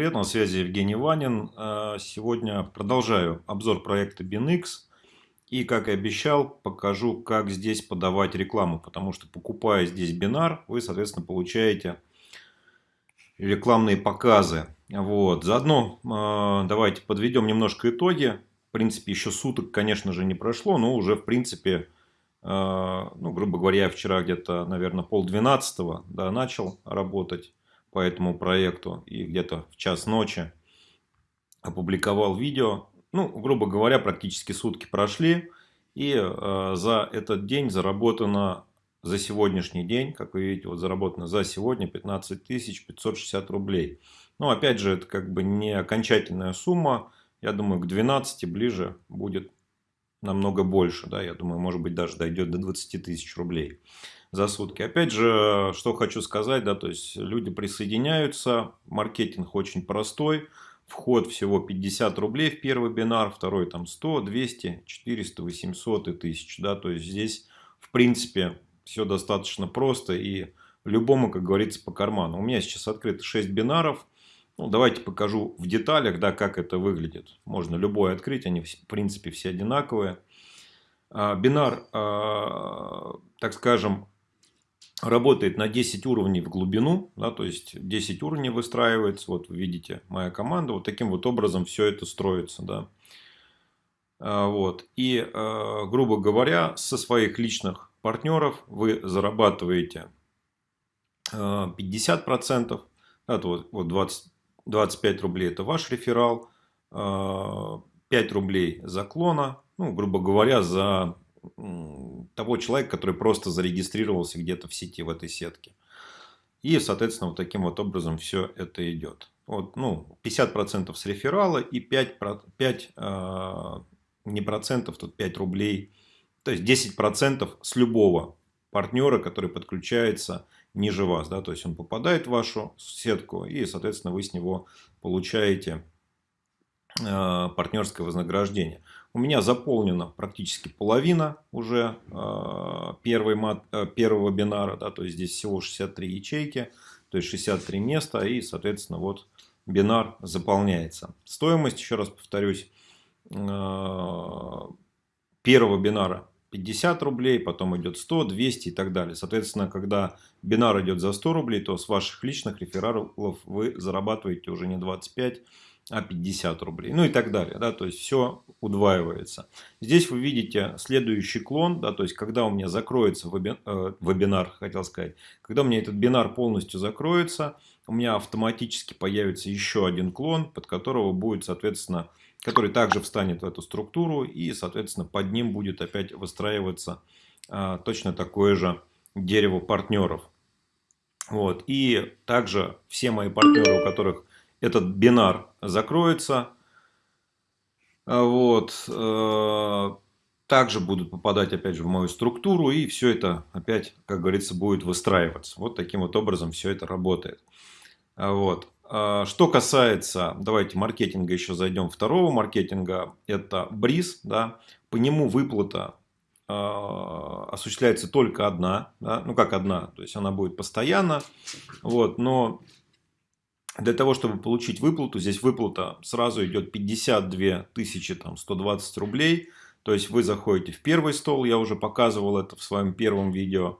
привет, на связи Евгений Ванин. А, сегодня продолжаю обзор проекта BinX. И, как и обещал, покажу, как здесь подавать рекламу. Потому что, покупая здесь бинар, вы, соответственно, получаете рекламные показы. Вот. Заодно а, давайте подведем немножко итоги. В принципе, еще суток, конечно же, не прошло, но уже, в принципе, а, ну, грубо говоря, я вчера где-то, наверное, полдвенадцатого да, начал работать по этому проекту и где-то в час ночи опубликовал видео. Ну, грубо говоря, практически сутки прошли. И э, за этот день заработано, за сегодняшний день, как вы видите, вот заработано за сегодня 15 560 рублей. Но опять же, это как бы не окончательная сумма. Я думаю, к 12 ближе будет намного больше. Да? Я думаю, может быть, даже дойдет до 20 тысяч рублей за сутки. Опять же, что хочу сказать, да, то есть люди присоединяются, маркетинг очень простой, вход всего 50 рублей в первый бинар, второй там 100, 200, 400, 800 и 1000, да, то есть здесь в принципе все достаточно просто и любому, как говорится, по карману. У меня сейчас открыто 6 бинаров, ну, давайте покажу в деталях, да, как это выглядит. Можно любой открыть, они в принципе все одинаковые. А, бинар, а, так скажем, работает на 10 уровней в глубину, да, то есть 10 уровней выстраивается, вот вы видите моя команда, вот таким вот образом все это строится, да. А, вот. И, а, грубо говоря, со своих личных партнеров вы зарабатываете 50%, да, вот, вот 20, 25 рублей это ваш реферал, 5 а, рублей за клона, ну, грубо говоря, за того человека, который просто зарегистрировался где-то в сети, в этой сетке. И, соответственно, вот таким вот образом все это идет. Вот, ну, 50% с реферала и 5, 5 э, не процентов, тут 5 рублей. То есть 10% с любого партнера, который подключается ниже вас. Да? То есть он попадает в вашу сетку и, соответственно, вы с него получаете э, партнерское вознаграждение. У меня заполнена практически половина уже э, первой э, первого бинара. Да, то есть здесь всего 63 ячейки, то есть 63 места. И, соответственно, вот бинар заполняется. Стоимость, еще раз повторюсь, э, первого бинара 50 рублей, потом идет 100, 200 и так далее. Соответственно, когда бинар идет за 100 рублей, то с ваших личных рефералов вы зарабатываете уже не 25, а 50 рублей. Ну и так далее. Да, то есть все удваивается. Здесь вы видите следующий клон. Да, то есть когда у меня закроется вебин, э, вебинар, хотел сказать. Когда у меня этот бинар полностью закроется, у меня автоматически появится еще один клон, под которого будет, соответственно, который также встанет в эту структуру. И, соответственно, под ним будет опять выстраиваться э, точно такое же дерево партнеров. Вот. И также все мои партнеры, у которых этот бинар закроется. А вот. Э, также будут попадать опять же в мою структуру. И все это опять, как говорится, будет выстраиваться. Вот таким вот образом все это работает. А вот. А что касается, давайте маркетинга еще зайдем. Второго маркетинга, это бриз. Да, по нему выплата осуществляется только одна, да, ну как одна, то есть она будет постоянно, вот, но для того, чтобы получить выплату, здесь выплата сразу идет 52 тысячи там, 120 рублей. То есть вы заходите в первый стол, я уже показывал это в своем первом видео.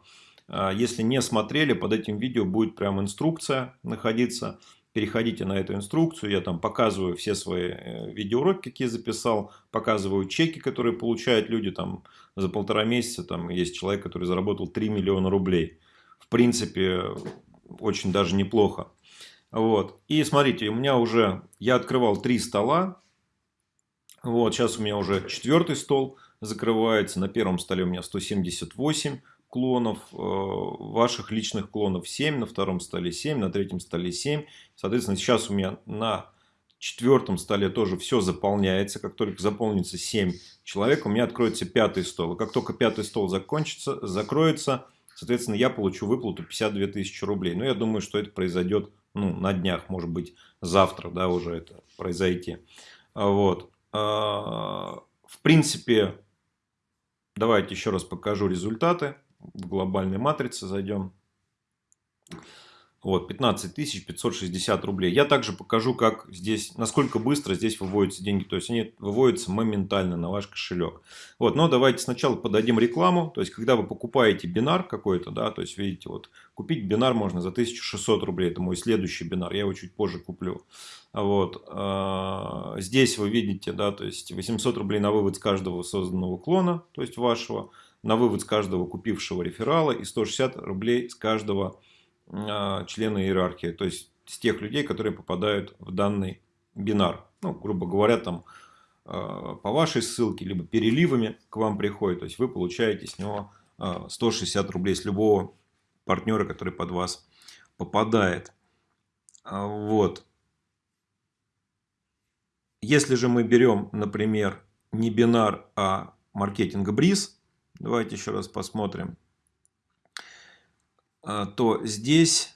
А, если не смотрели, под этим видео будет прям инструкция находиться. Переходите на эту инструкцию, я там показываю все свои э, видеоуроки, какие записал, показываю чеки, которые получают люди там за полтора месяца. Там есть человек, который заработал 3 миллиона рублей. В принципе, очень даже неплохо. Вот. И смотрите, у меня уже, я открывал три стола. Вот, сейчас у меня уже четвертый стол закрывается. На первом столе у меня 178 клонов, э, ваших личных клонов 7, на втором столе 7, на третьем столе 7. Соответственно, сейчас у меня на четвертом столе тоже все заполняется. Как только заполнится 7 человек, у меня откроется пятый стол. И как только пятый стол закончится, закроется, соответственно, я получу выплату 52 тысячи рублей. Но я думаю, что это произойдет ну, на днях, может быть, завтра, да, уже это произойти. Вот. А, в принципе, давайте еще раз покажу результаты. В глобальной матрице зайдем. Вот, 15 560 рублей. Я также покажу, как здесь, насколько быстро здесь выводятся деньги. То есть, они выводятся моментально на ваш кошелек. Вот, но давайте сначала подадим рекламу. То есть, когда вы покупаете бинар какой-то, да, то есть, видите, вот, купить бинар можно за 1600 рублей. Это мой следующий бинар. Я его чуть позже куплю. Вот, а, здесь вы видите, да, то есть, 800 рублей на вывод с каждого созданного клона, то есть, вашего. На вывод с каждого купившего реферала и 160 рублей с каждого а, члена иерархии, то есть с тех людей, которые попадают в данный бинар. Ну, грубо говоря, там а, по вашей ссылке, либо переливами к вам приходит, то есть вы получаете с него 160 а, рублей с любого партнера, который под вас попадает. Вот. Если же мы берем, например, не бинар, а маркетинг бриз, давайте еще раз посмотрим. А, то здесь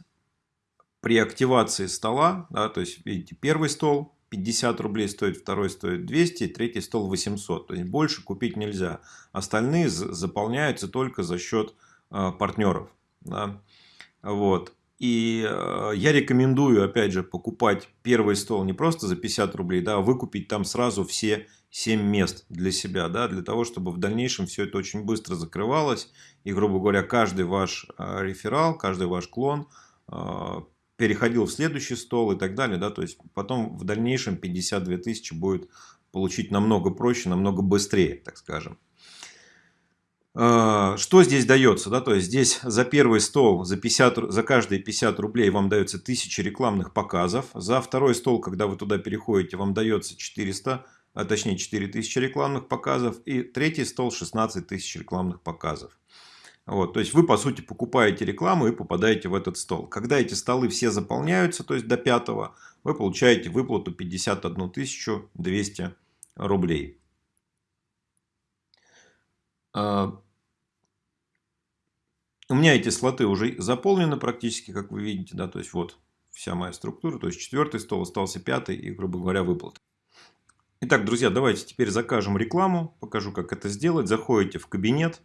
при активации стола, да, то есть видите, первый стол 50 рублей стоит, второй стоит 200, третий стол 800. То есть больше купить нельзя. Остальные заполняются только за счет а, партнеров. Да. Вот. И э, я рекомендую, опять же, покупать первый стол не просто за 50 рублей, да, а выкупить там сразу все 7 мест для себя, да, для того, чтобы в дальнейшем все это очень быстро закрывалось. И, грубо говоря, каждый ваш э, реферал, каждый ваш клон э, переходил в следующий стол и так далее. Да, то есть потом в дальнейшем 52 тысячи будет получить намного проще, намного быстрее, так скажем. А, что здесь дается? Да? То есть здесь за первый стол, за, 50, за каждые 50 рублей вам дается 1000 рекламных показов. За второй стол, когда вы туда переходите, вам дается 400, а точнее 4000 рекламных показов. И третий стол 16 тысяч рекламных показов. Вот, то есть вы по сути покупаете рекламу и попадаете в этот стол. Когда эти столы все заполняются, то есть до пятого, вы получаете выплату 51 200 рублей. А, у меня эти слоты уже заполнены практически, как вы видите. Да, то есть вот вся моя структура. То есть четвертый стол, остался пятый и, грубо говоря, выплаты. Итак, друзья, давайте теперь закажем рекламу. Покажу, как это сделать. Заходите в кабинет.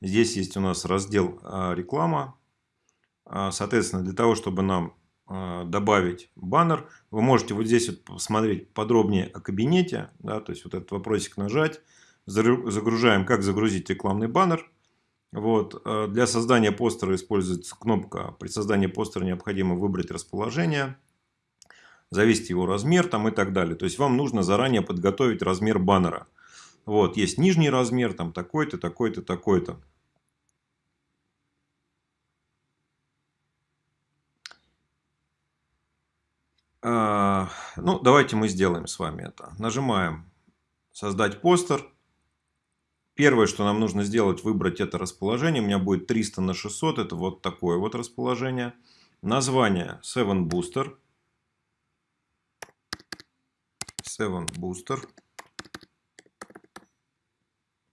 Здесь есть у нас раздел а, реклама. А, соответственно, для того, чтобы нам а, добавить баннер, вы можете вот здесь вот посмотреть подробнее о кабинете. Да, то есть вот этот вопросик нажать. Загружаем, как загрузить рекламный баннер. Вот. Для создания постера используется кнопка. При создании постера необходимо выбрать расположение, завести его размер там, и так далее. То есть вам нужно заранее подготовить размер баннера. Вот. Есть нижний размер, там такой-то, такой-то, такой-то. А, ну, давайте мы сделаем с вами это. Нажимаем «Создать постер». Первое, что нам нужно сделать, выбрать это расположение. У меня будет 300 на 600. Это вот такое вот расположение. Название 7 Booster. 7 Booster.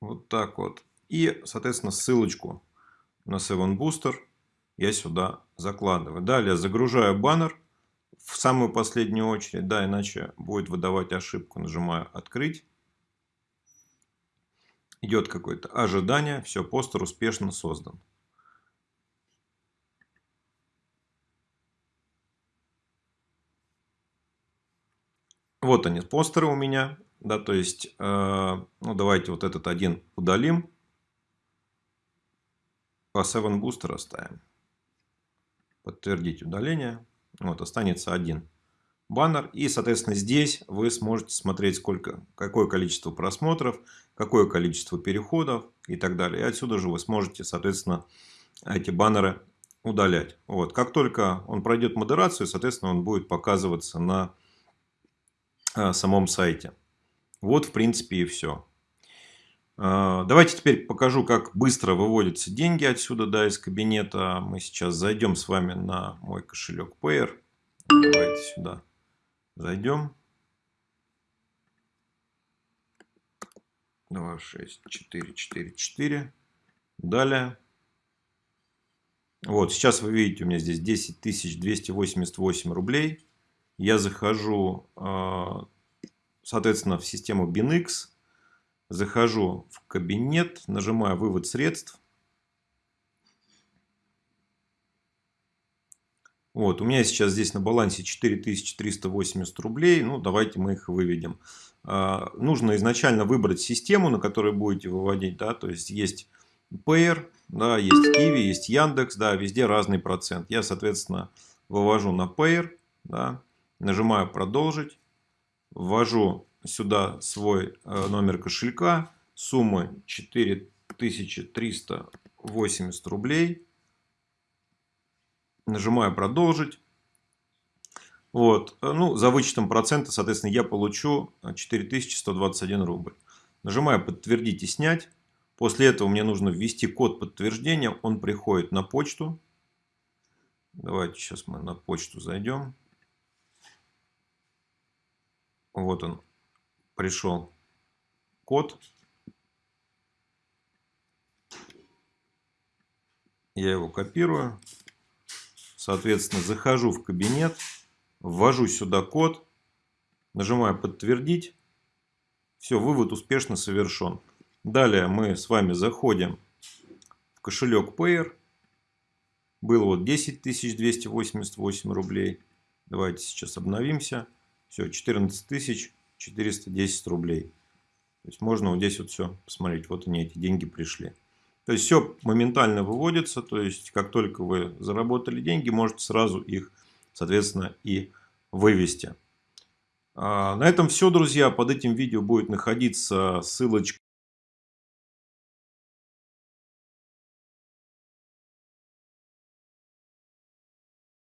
Вот так вот. И, соответственно, ссылочку на 7 Booster я сюда закладываю. Далее загружаю баннер в самую последнюю очередь. Да, иначе будет выдавать ошибку. Нажимаю «Открыть» идет какое-то ожидание, все, постер успешно создан. Вот они, постеры у меня. Да, то есть, э, ну, давайте вот этот один удалим. По 7 Booster оставим. Подтвердить удаление. Вот, останется один баннер. И, соответственно, здесь вы сможете смотреть, сколько, какое количество просмотров, какое количество переходов и так далее. И отсюда же вы сможете, соответственно, эти баннеры удалять. Вот. Как только он пройдет модерацию, соответственно, он будет показываться на самом сайте. Вот, в принципе, и все. Э, давайте теперь покажу, как быстро выводятся деньги отсюда, да, из кабинета. Мы сейчас зайдем с вами на мой кошелек Payer. Давайте сюда Зайдем. 2, 6, 4, 4, 4. Далее. Вот, сейчас вы видите, у меня здесь 10 288 рублей. Я захожу, а, соответственно, в систему BinX. Захожу в кабинет, нажимаю «Вывод средств». Вот, у меня сейчас здесь на балансе 4380 рублей. Ну, давайте мы их выведем. А, нужно изначально выбрать систему, на которой будете выводить. Да, то есть, есть Payer, да, есть Kiwi, есть Яндекс. Да, везде разный процент. Я, соответственно, вывожу на Payer. Да, нажимаю продолжить. Ввожу сюда свой э, номер кошелька. Сумма 4380 рублей нажимаю продолжить. Вот. Ну, за вычетом процента, соответственно, я получу 4121 рубль. Нажимаю подтвердить и снять. После этого мне нужно ввести код подтверждения. Он приходит на почту. Давайте сейчас мы на почту зайдем. Вот он. Пришел код. Я его копирую. Соответственно, захожу в кабинет, ввожу сюда код, нажимаю подтвердить. Все, вывод успешно совершен. Далее мы с вами заходим в кошелек Payer. Было вот 10 288 рублей. Давайте сейчас обновимся. Все, 14 410 рублей. То есть можно вот здесь вот все посмотреть. Вот они, эти деньги пришли. То есть все моментально выводится, то есть как только вы заработали деньги, можете сразу их, соответственно, и вывести. А, на этом все, друзья. Под этим видео будет находиться ссылочка